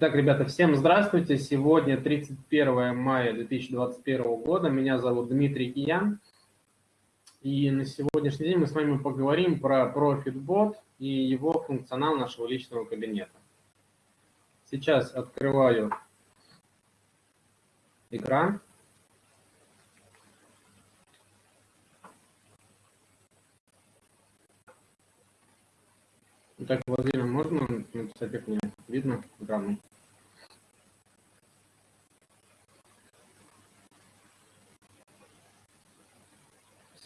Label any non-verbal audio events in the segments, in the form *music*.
Так, ребята, всем здравствуйте. Сегодня 31 мая 2021 года. Меня зовут Дмитрий Киян. И на сегодняшний день мы с вами поговорим про ProfitBot и его функционал нашего личного кабинета. Сейчас открываю экран. Так, Владимир, можно написать, как мне видно экрану?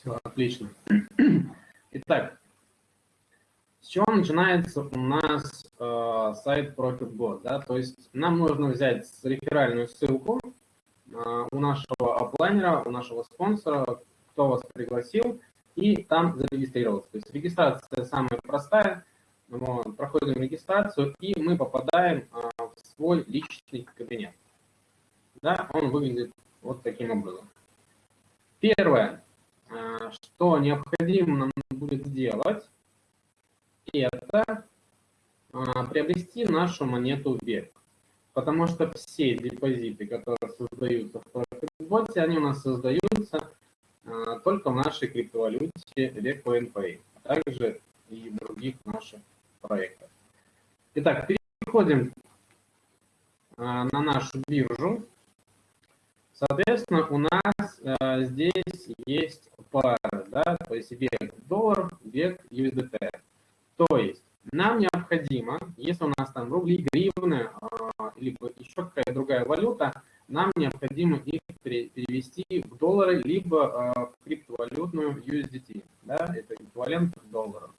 Все, отлично. Итак, с чего начинается у нас э, сайт ProfitBot? Да? То есть нам нужно взять реферальную ссылку э, у нашего оплайнера, у нашего спонсора, кто вас пригласил, и там зарегистрироваться. То есть регистрация самая простая – вот, проходим регистрацию, и мы попадаем а, в свой личный кабинет. Да, он выглядит вот таким образом. Первое, что необходимо нам будет сделать, это а, приобрести нашу монету век. Потому что все депозиты, которые создаются в ProfitBot, они у нас создаются только в нашей криптовалюте PNP, а также и других наших проектов. Итак, переходим на нашу биржу. Соответственно, у нас здесь есть пары, да, то есть век доллар, век USDT. То есть нам необходимо, если у нас там рубли, гривны, а, либо еще какая-то другая валюта, нам необходимо их перевести в доллары, либо в криптовалютную USDT. Да, это эквивалент долларов.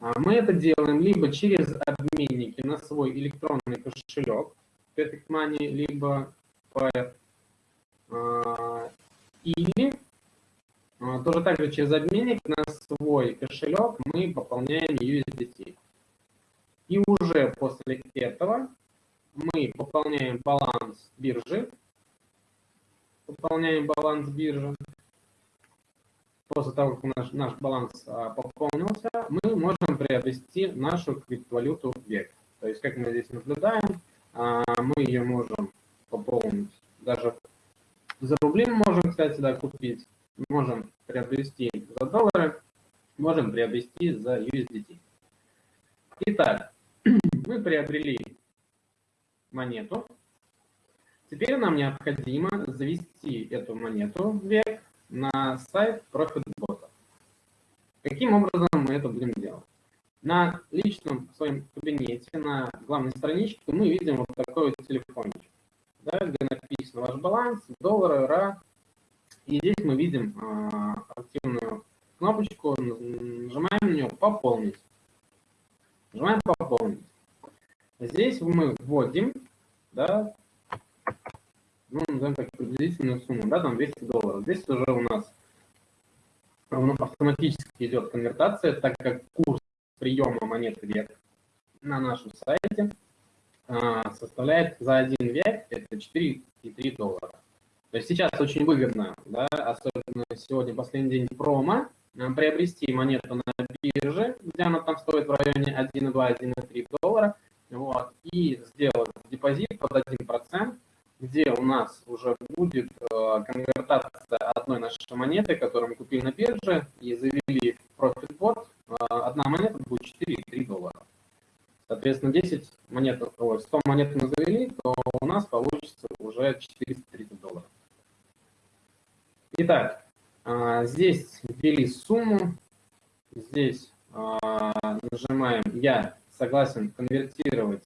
А мы это делаем либо через обменники на свой электронный кошелек, Perfect Money, либо а, или а, тоже также через обменник на свой кошелек мы пополняем USDT. И уже после этого мы пополняем баланс биржи, пополняем баланс биржи, после того, как наш, наш баланс а, пополнился, мы можем приобрести нашу криптовалюту век. То есть, как мы здесь наблюдаем, а, мы ее можем пополнить. Даже за рубли можем, кстати, да, купить. Можем приобрести за доллары, можем приобрести за USDT. Итак, *clears throat* мы приобрели монету. Теперь нам необходимо завести эту монету век на сайт ProfitBot. Каким образом мы это будем делать? На личном своем кабинете, на главной страничке мы видим вот такой вот телефончик, да, где написан ваш баланс, доллары, ра. И здесь мы видим а, активную кнопочку, нажимаем на нее «Пополнить». Нажимаем «Пополнить». Здесь мы вводим да, ну, назовем так, приблизительную сумму, да, там 200 долларов. Здесь уже у нас автоматически идет конвертация, так как курс приема монеты век на нашем сайте а, составляет за один век это 4,3 доллара. То есть сейчас очень выгодно, да, особенно сегодня последний день промо, а, приобрести монету на бирже, где она там стоит в районе 1,2-1,3 доллара, вот, и сделать депозит под 1%, где у нас уже будет э, конвертация одной нашей монеты, которую мы купили на бирже и завели в ProfitBot. Э, одна монета будет 4,3 доллара. Соответственно, 10 монет, 100 монет мы завели, то у нас получится уже 430 долларов. Итак, э, здесь ввели сумму, здесь нажимаем «Я согласен конвертировать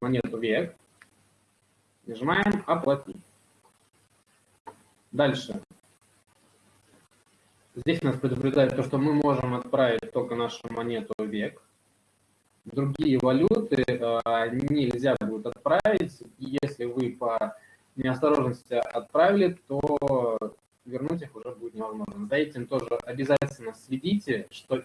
монету век». Нажимаем «Оплатить». Дальше. Здесь нас предупреждает то, что мы можем отправить только нашу монету век. Другие валюты э, нельзя будет отправить. Если вы по неосторожности отправили, то вернуть их уже будет невозможно. За этим тоже обязательно следите, что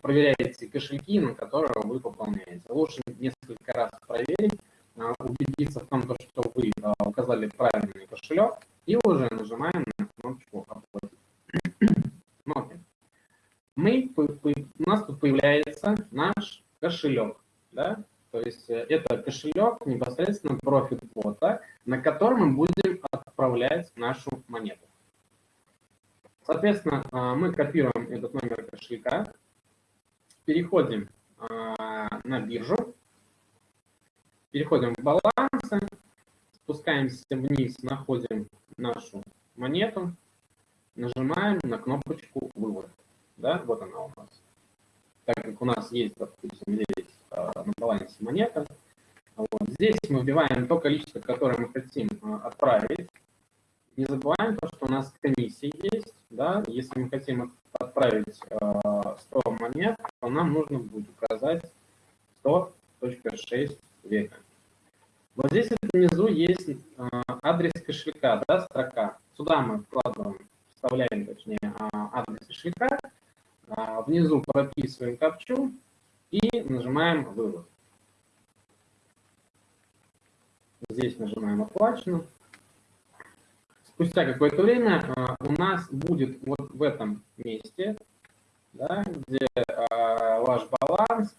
проверяете кошельки, на которые вы пополняете. Лучше несколько раз проверить, а, убедиться в том, что вы а, указали правильный кошелек, и уже нажимаем на кнопочку «Оплатить». *clears throat* Смотрим. Мы, у нас тут появляется наш кошелек. Да? То есть э, это кошелек непосредственно профит-бота, на котором мы будем отправлять нашу монету. Соответственно, а, мы копируем этот номер кошелька, переходим а, на биржу, переходим в балансы, спускаемся вниз, находим нашу монету, нажимаем на кнопочку «Вывод». Да, вот она у нас. Так как у нас есть, допустим, здесь на балансе монета, вот, здесь мы вбиваем то количество, которое мы хотим э, отправить. Не забываем то, что у нас комиссия есть. Да? Если мы хотим отправить э, 100 монет, то нам нужно будет указать 100.6 века. Вот здесь внизу есть э, адрес кошелька, да, строка. Сюда мы вкладываем, вставляем, точнее, э, адрес кошелька, э, внизу прописываем капчу и нажимаем «Вывод». Здесь нажимаем «Оплачено». Спустя какое-то время у нас будет вот в этом месте, да, где ваш баланс,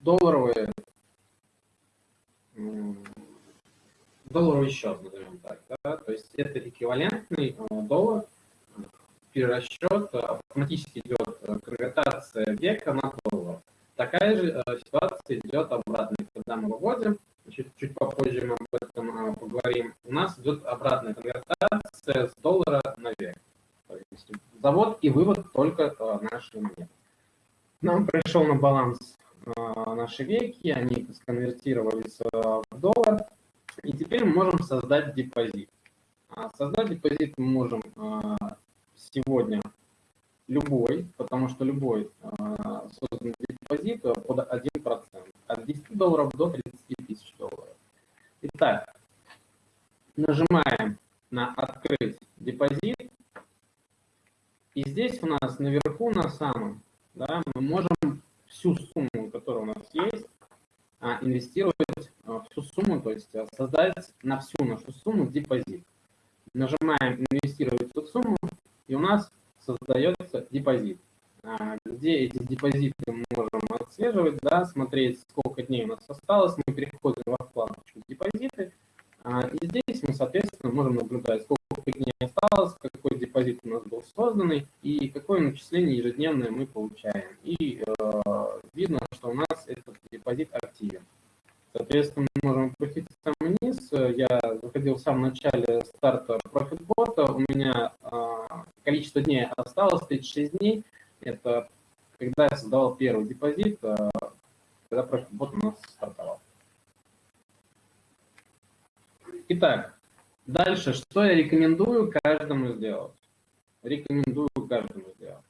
долларовые долларовый счет, назовем так. Да? То есть это эквивалентный доллар, перерасчет, автоматически идет э, конвертация века на доллар. Такая же э, ситуация идет обратно, когда мы выводим, чуть, чуть попозже мы об этом поговорим, у нас идет обратная конвертация с доллара на век. То есть завод и вывод только нашей монеты. Нам пришел на баланс наши веки, они сконвертировались в доллар, и теперь мы можем создать депозит. А создать депозит мы можем сегодня любой, потому что любой а, созданный депозит под 1%, от 10 долларов до 30 тысяч долларов. Итак, нажимаем на «Открыть депозит», и здесь у нас наверху на самом да, мы можем всю сумму, которая у нас есть, инвестировать всю сумму, то есть э, создать на всю нашу сумму депозит. Нажимаем «Инвестировать эту сумму», и у нас создается депозит, а, где эти депозиты мы можем отслеживать, да, смотреть, сколько дней у нас осталось. Мы переходим во вкладочку «Депозиты», а, и здесь мы, соответственно, можем наблюдать, сколько дней осталось, какой депозит у нас был созданный и какое начисление ежедневное мы получаем. И э, видно, что у нас этот депозит активен. Соответственно, мы можем опуститься вниз. Я заходил в самом начале старта профитбота. У меня э, количество дней осталось 36 дней. Это когда я создавал первый депозит, э, когда профитбот у нас стартовал. Итак, дальше, что я рекомендую каждому сделать? Рекомендую каждому сделать.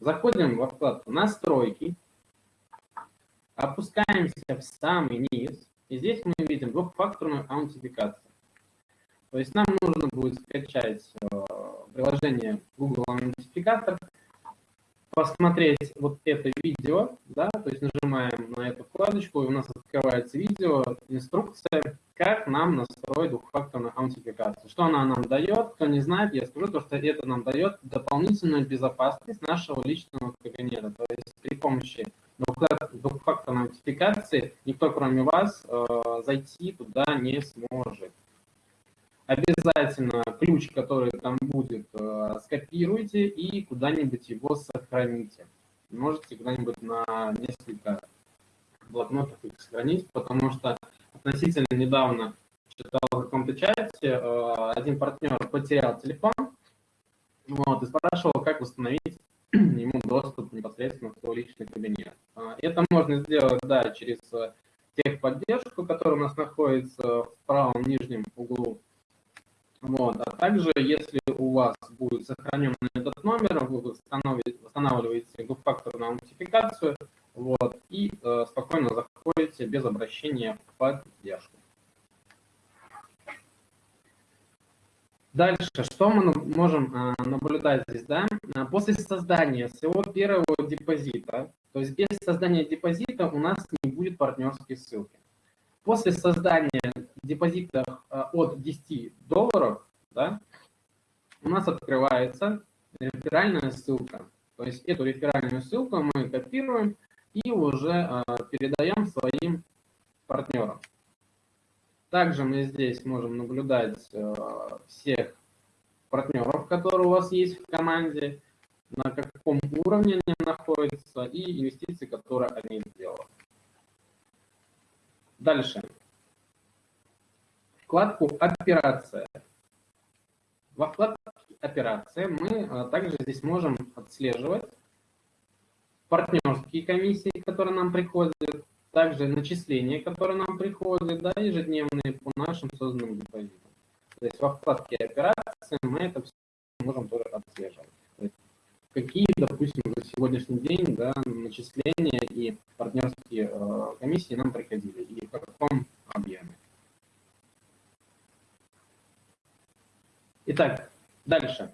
Заходим во вкладку «Настройки», Опускаемся в самый низ, и здесь мы видим двухфакторную аутентификацию. То есть нам нужно будет скачать э, приложение Google Аутентификатор, посмотреть вот это видео, да, то есть нажимаем на эту вкладочку, и у нас открывается видео, инструкция, как нам настроить двухфакторную аутентификацию. Что она нам дает, кто не знает, я скажу, то, что это нам дает дополнительную безопасность нашего личного кабинета. То есть при помощи двухфакторной аутентификации никто, кроме вас, э, зайти туда не сможет. Обязательно ключ, который там будет, э, скопируйте и куда-нибудь его сохраните. Можете куда-нибудь на несколько блокнотов их сохранить, потому что относительно недавно читал в каком-то чате, э, один партнер потерял телефон, вот, и спрашивал, как восстановить *clears throat* ему доступ непосредственно в свой личный кабинет. А, это можно сделать, да, через э, техподдержку, которая у нас находится в правом нижнем углу. Вот. А также, если у вас будет сохранен этот номер, вы восстанавливаете двухфакторную аутентификацию вот, и э, спокойно заходите без обращения в поддержку. Дальше, что мы можем а, наблюдать здесь, да? А, после создания своего первого депозита, то есть без создания депозита у нас не будет партнерской ссылки. После создания депозита а, от 10 долларов, да, у нас открывается реферальная ссылка. То есть эту реферальную ссылку мы копируем, и уже передаем своим партнерам. Также мы здесь можем наблюдать всех партнеров, которые у вас есть в команде, на каком уровне они находятся и инвестиции, которые они сделали. Дальше. Вкладку «Операция». Во вкладке «Операция» мы а, также здесь можем отслеживать партнерские комиссии, которые нам приходят, также начисления, которые нам приходят, да, ежедневные по нашим созданным депозитам. То есть во вкладке «Операции» мы это все можем тоже отслеживать. какие, допустим, за сегодняшний день да, начисления и партнерские э, комиссии нам приходили, и в каком объеме. Итак, дальше.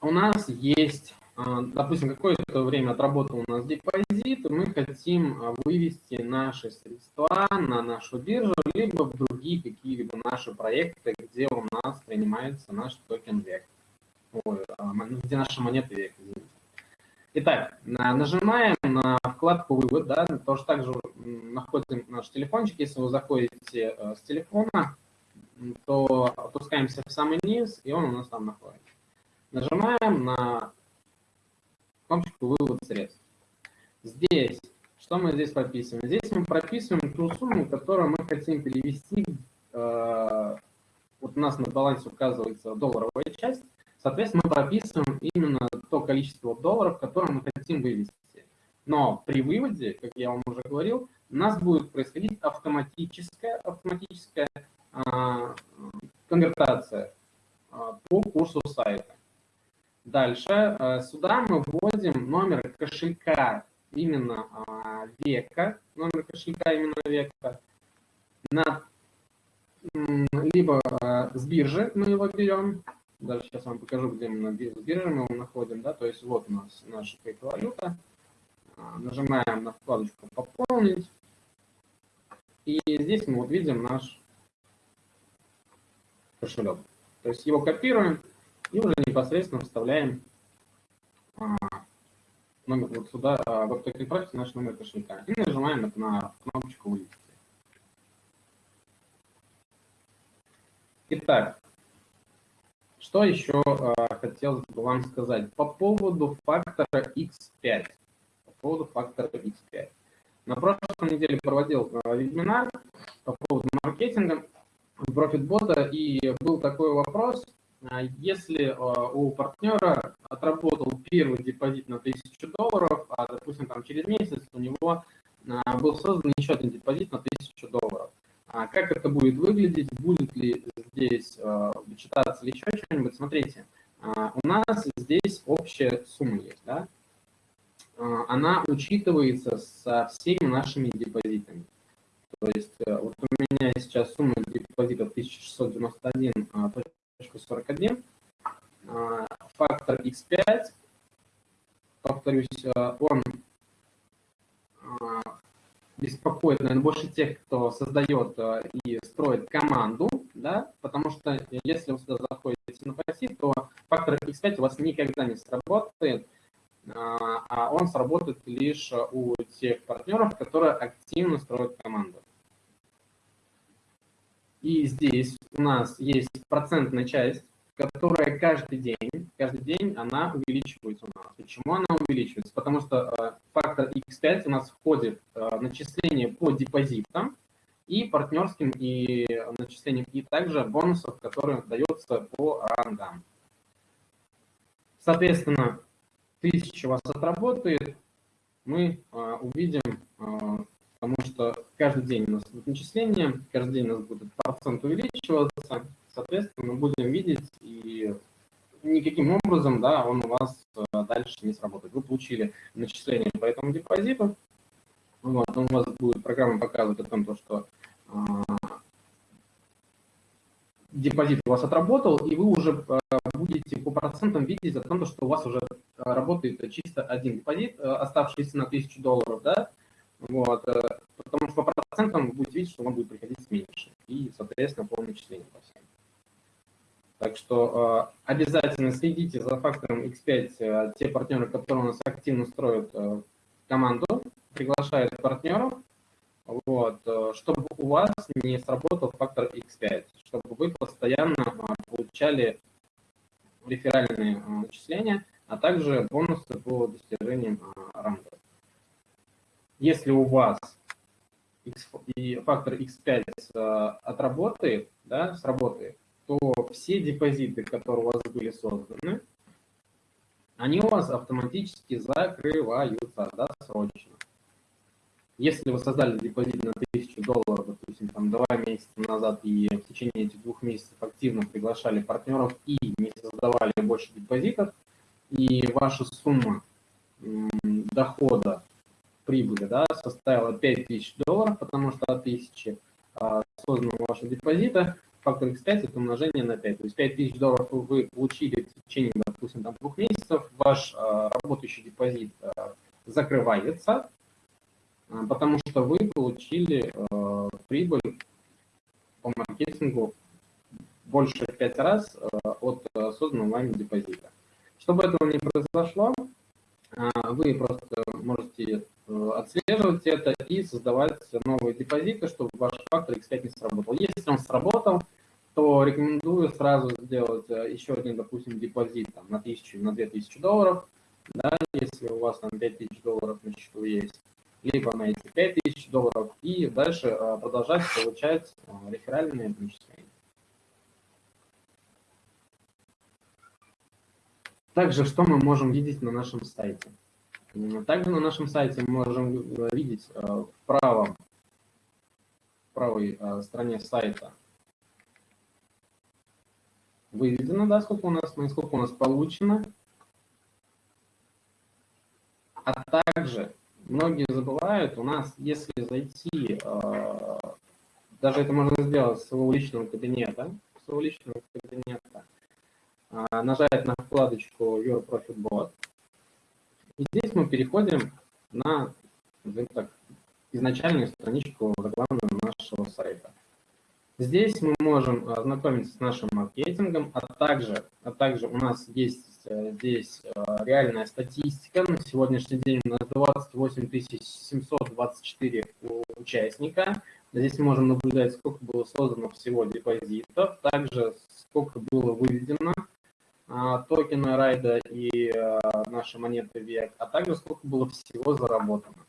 У нас есть, а, допустим, какое-то время отработал у нас депозит, и мы хотим а, вывести наши средства на нашу биржу, либо в другие какие-либо наши проекты, где у нас принимается наш токен век. Ой, а, где наши монеты век. Итак, нажимаем на вкладку «Вывод», да, тоже также находим наш телефончик, если вы заходите с телефона, то опускаемся в самый низ, и он у нас там находится. Нажимаем на кнопочку «Вывод средств». Здесь, что мы здесь прописываем? Здесь мы прописываем ту сумму, которую мы хотим перевести. Э, вот у нас на балансе указывается долларовая часть. Соответственно, мы прописываем именно то количество долларов, которое мы хотим вывести. Но при выводе, как я вам уже говорил, у нас будет происходить автоматическая, автоматическая а, конвертация а, по курсу сайта. Дальше. А, сюда мы вводим номер кошелька именно века, номер кошелька именно века, на, либо с биржи мы его берем, даже сейчас вам покажу, где мы на бирже мы его находим, да, то есть вот у нас наша криптовалюта, нажимаем на вкладочку «Пополнить», и здесь мы вот видим наш кошелек. То есть его копируем и уже непосредственно вставляем а, номер вот сюда, а, в токен профиль наш номер кошелька. И нажимаем на кнопочку «Вывести». Итак, что еще а, хотелось бы вам сказать по поводу фактора X5. По поводу фактора X5. На прошлой неделе проводил вебинар по поводу маркетинга. Profitbot, и был такой вопрос, а если а, у партнера отработал первый депозит на 1000 долларов, а, допустим, там через месяц у него а, был создан еще один депозит на 1000 долларов, как это будет выглядеть, будет ли здесь вычитаться или еще что-нибудь, смотрите, у нас здесь общая сумма есть, да? она учитывается со всеми нашими депозитами. То есть э, вот у меня сейчас сумма депозита 1691. 41, а, фактор x5, повторюсь, э, он а, беспокоит, наверное, больше тех, кто создает э, и строит команду, да, потому что если вы сюда заходите на пассив, то фактор x5 у вас никогда не сработает, а, а он сработает лишь у тех партнеров, которые активно строят команду. И здесь у нас есть процентная часть, которая каждый день, каждый день она увеличивается у нас. Почему она увеличивается? Потому что э, фактор X5 у нас входит э, начисление по депозитам и партнерским и начислениям, и также бонусов, которые даются по рангам. Соответственно, 1000 у вас отработает, мы э, увидим потому что каждый день у нас будет начисление, каждый день у нас будет процент увеличиваться, соответственно, мы будем видеть, и никаким образом да, он у вас э, дальше не сработает. Вы получили начисление по этому депозиту, вот, у вас будет программа показывать о том, что а, депозит у вас отработал, и вы уже а, будете по процентам видеть о том, что у вас уже работает чисто один депозит, оставшийся на 1000 долларов, да, вот, э, потому что по процентам вы будете видеть, что вам будет приходить меньше. И, соответственно, по начислению по всем. Так что э, обязательно следите за фактором X5, э, те партнеры, которые у нас активно строят команду, приглашает партнеров, вот, чтобы у вас не сработал фактор X5, чтобы вы постоянно получали реферальные начисления, а также бонусы по достижениям ранга. Если у вас X, и фактор X5 отработает, да, сработает, то все депозиты, которые у вас были созданы, они у вас автоматически закрываются досрочно. Если вы создали депозит на 1000 долларов, допустим, там два месяца назад и в течение этих двух месяцев активно приглашали партнеров и не создавали больше депозитов, и ваша сумма дохода прибыли да, составила 5000 долларов, потому что от 1000 а, созданного вашего депозита фактор x5 это умножение на 5. То есть 5000 долларов вы получили в течение, допустим, там, двух месяцев, ваш а, работающий депозит а, закрывается, а, потому что вы получили а, прибыль по маркетингу больше в 5 раз а, от а, созданного вами депозита. Чтобы этого не произошло, вы просто можете э, отслеживать это и создавать новые депозиты, чтобы ваш фактор X5 не сработал. Если он сработал, то рекомендую сразу сделать э, еще один, допустим, депозит там, на 1000, на 2000 долларов, да, если у вас там 5000 долларов на счету есть, либо на эти 5000 долларов, и дальше э, продолжать получать реферальные начисления. Также, что мы можем видеть на нашем сайте? Также на нашем сайте мы можем видеть э, в правом, в правой э, стороне сайта выведено, да, сколько у нас, сколько у нас получено. А также многие забывают, у нас, если зайти, э, даже это можно сделать с своего личного кабинета, своего личного кабинета, нажать на вкладочку Your Profit Bot. И здесь мы переходим на так, изначальную страничку рекламную нашего сайта. Здесь мы можем ознакомиться с нашим маркетингом, а также, а также у нас есть э, здесь э, реальная статистика. На сегодняшний день у нас 28 724 участника. Здесь мы можем наблюдать, сколько было создано всего депозитов, также сколько было выведено а, токена райда и а, наши монеты век, а также сколько было всего заработано.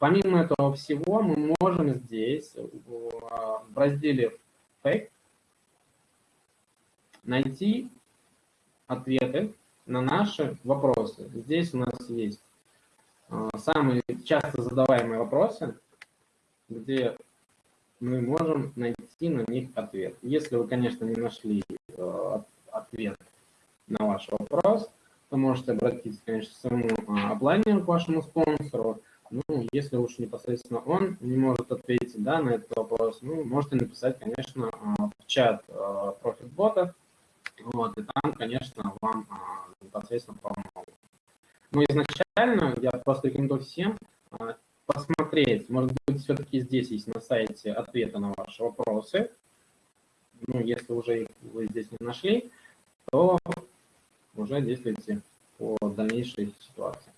Помимо этого всего, мы можем здесь а, в разделе Fake найти ответы на наши вопросы. Здесь у нас есть самые часто задаваемые вопросы, где мы можем найти на них ответ. Если вы, конечно, не нашли ответ на ваш вопрос, то можете обратиться, конечно, к своему а, оплайнеру, к вашему спонсору. Ну, если уж непосредственно он не может ответить да, на этот вопрос, ну, можете написать, конечно, а, в чат а, профитбота, вот, и там, конечно, вам непосредственно помогут. Но изначально я просто рекомендую всем посмотреть, может быть, все-таки здесь есть на сайте ответы на ваши вопросы. Ну, если уже их вы здесь не нашли, то уже действуйте по дальнейшей ситуации.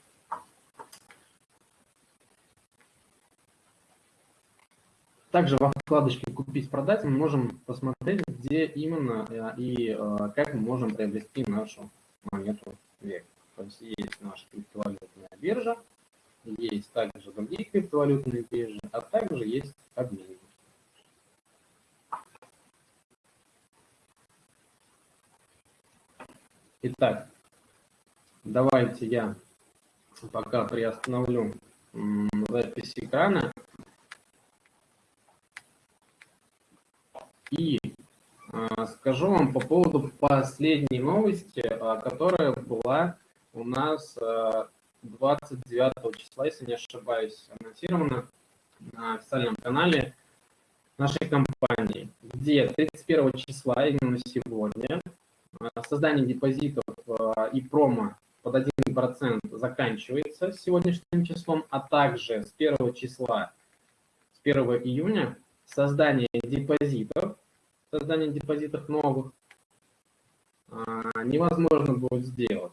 Также во вкладочке «Купить-продать» мы можем посмотреть, где именно э, и э, как мы можем приобрести нашу монету век. То есть есть наша криптовалютная биржа, есть также другие криптовалютные биржи, а также есть обменники. Итак, давайте я пока приостановлю запись экрана. И а, скажу вам по поводу последней новости, а, которая была у нас 29 а, числа, если не ошибаюсь, анонсирована на официальном канале нашей компании, где 31 числа, именно сегодня, создание депозитов э, и промо под 1% заканчивается сегодняшним числом, а также с 1 числа, с 1 июня создание депозитов, создание депозитов новых э, невозможно будет сделать.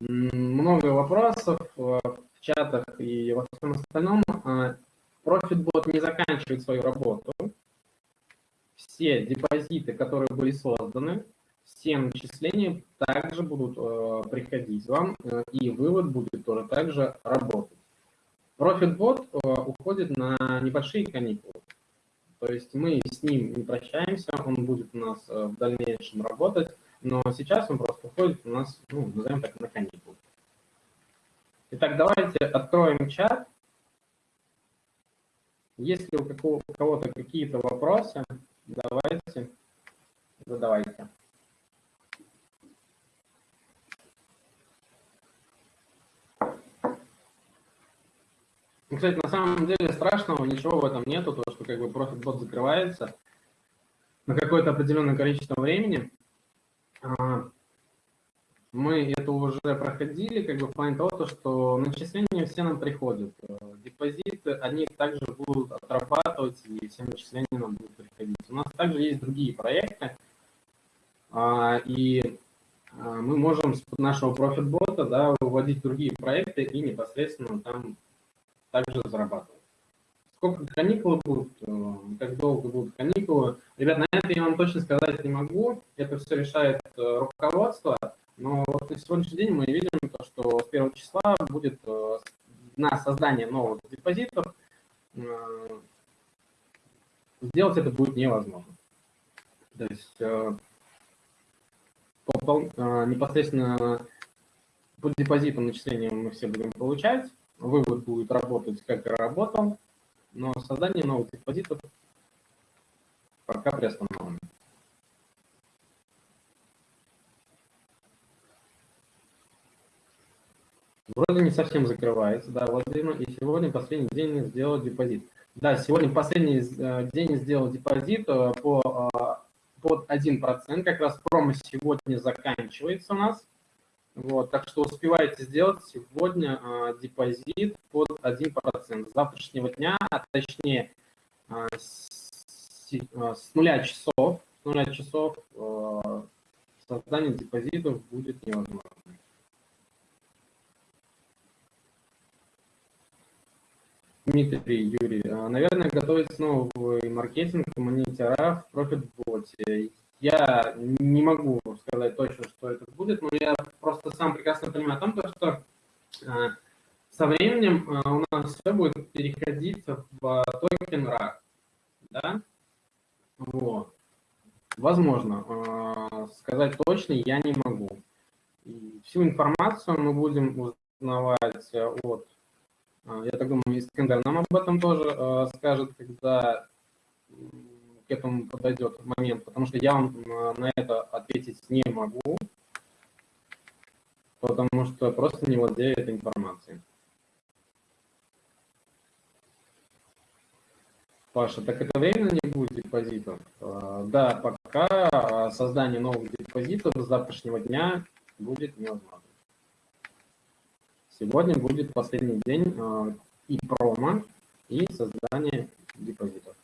Много вопросов, в чатах и во всем остальном, ProfitBot не заканчивает свою работу. Все депозиты, которые были созданы, все начисления также будут э, приходить вам, э, и вывод будет тоже также работать. ProfitBot э, уходит на небольшие каникулы. То есть мы с ним не прощаемся, он будет у нас э, в дальнейшем работать, но сейчас он просто уходит у нас, ну, назовем так, на каникулы. Итак, давайте откроем чат. Если у кого-то какие-то вопросы, давайте, задавайте. Ну, кстати, на самом деле страшного ничего в этом нету, то, что как бы профит-бот закрывается на какое-то определенное количество времени. А, мы это уже проходили, как бы в плане того, что начисления все нам приходят. Депозиты, они также будут отрабатывать, и все начисления нам будут приходить. У нас также есть другие проекты, а, и а, мы можем с нашего профит-бота да, выводить другие проекты и непосредственно там также зарабатывать. Сколько каникулы будут, э, как долго будут каникулы. Ребят, на это я вам точно сказать не могу. Это все решает э, руководство. Но вот на сегодняшний день мы видим, то, что с первого числа будет э, на создание новых депозитов. Сделать это будет невозможно. То есть непосредственно по депозитам начисления мы все будем получать вывод будет работать, как и работал, но создание новых депозитов пока приостановлено. Вроде не совсем закрывается, да, Владимир, и сегодня последний день сделал депозит. Да, сегодня последний э, день сделал депозит э, по, э, под 1%, как раз промо сегодня заканчивается у нас. Вот, так что успевайте сделать сегодня депозит под 1%. С завтрашнего дня, а точнее с, с нуля часов, с нуля часов создание депозитов будет невозможно. Дмитрий, Юрий, наверное, готовится новый маркетинг монитора в ProfitBot. Я не могу сказать точно, что это будет, но я просто сам прекрасно понимаю о том, что э, со временем э, у нас все будет переходить в токен RAC. Да? Вот. Возможно. Сказать точно я не могу. И всю информацию мы будем узнавать от, я так думаю, Искандер нам об этом тоже скажет, когда этому подойдет момент, потому что я вам на это ответить не могу, потому что просто не владею этой информацией. Паша, так это временно не будет депозитов? Э, да, пока создание новых депозитов с завтрашнего дня будет невозможно. Сегодня будет последний день э, и промо, и создание депозитов.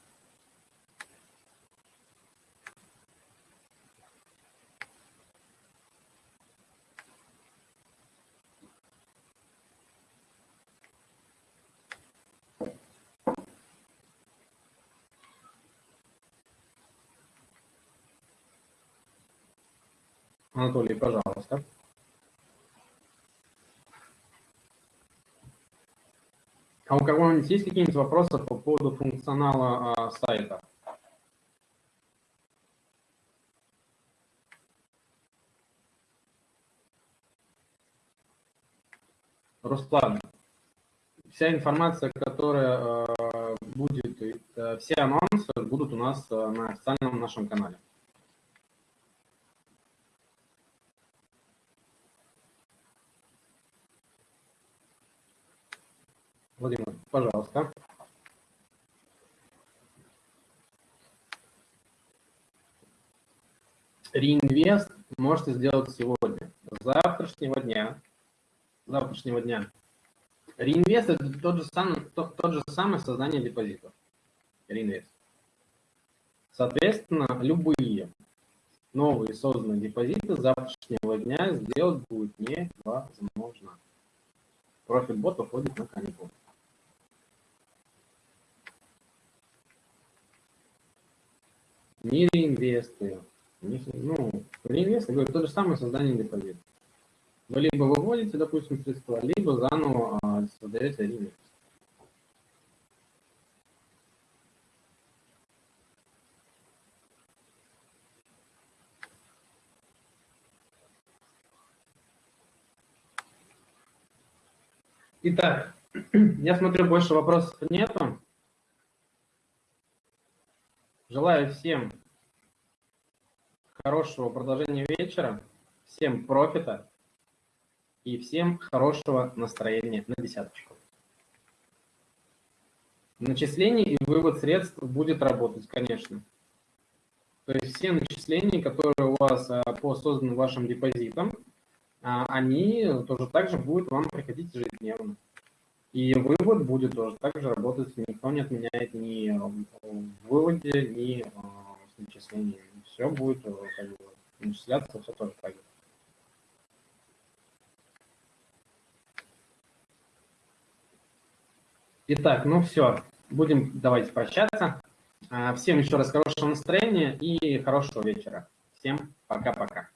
Анатолий, пожалуйста. А у кого-нибудь есть какие-нибудь вопросы по поводу функционала а, сайта? Руслан, вся информация, которая э, будет, э, все анонсы будут у нас э, на официальном нашем канале. Владимир, пожалуйста. Реинвест можете сделать сегодня. завтрашнего дня. завтрашнего дня. Реинвест – это тот же, самый, тот, тот же самый создание депозитов. Реинвест. Соответственно, любые новые созданные депозиты завтрашнего дня сделать будет невозможно. профиль бота уходит на каникулы. Не реинвесты. Ну, реинвесты, говорю, то же самое создание депозита. Вы либо выводите, допустим, средства, либо заново а, создаете реинвест. Итак, *clears throat* я смотрю, больше вопросов нету. Желаю всем хорошего продолжения вечера, всем профита и всем хорошего настроения на десяточку. Начисление и вывод средств будет работать, конечно. То есть все начисления, которые у вас а, по созданным вашим депозитам, а, они тоже так же будут вам приходить ежедневно. И вывод будет тоже так же работать, никто не отменяет ни в выводе, ни а, с начислением. Все будет э, как бы, начисляться, все тоже так. Итак, ну все, будем давайте прощаться. А, всем еще раз хорошего настроения и хорошего вечера. Всем пока-пока.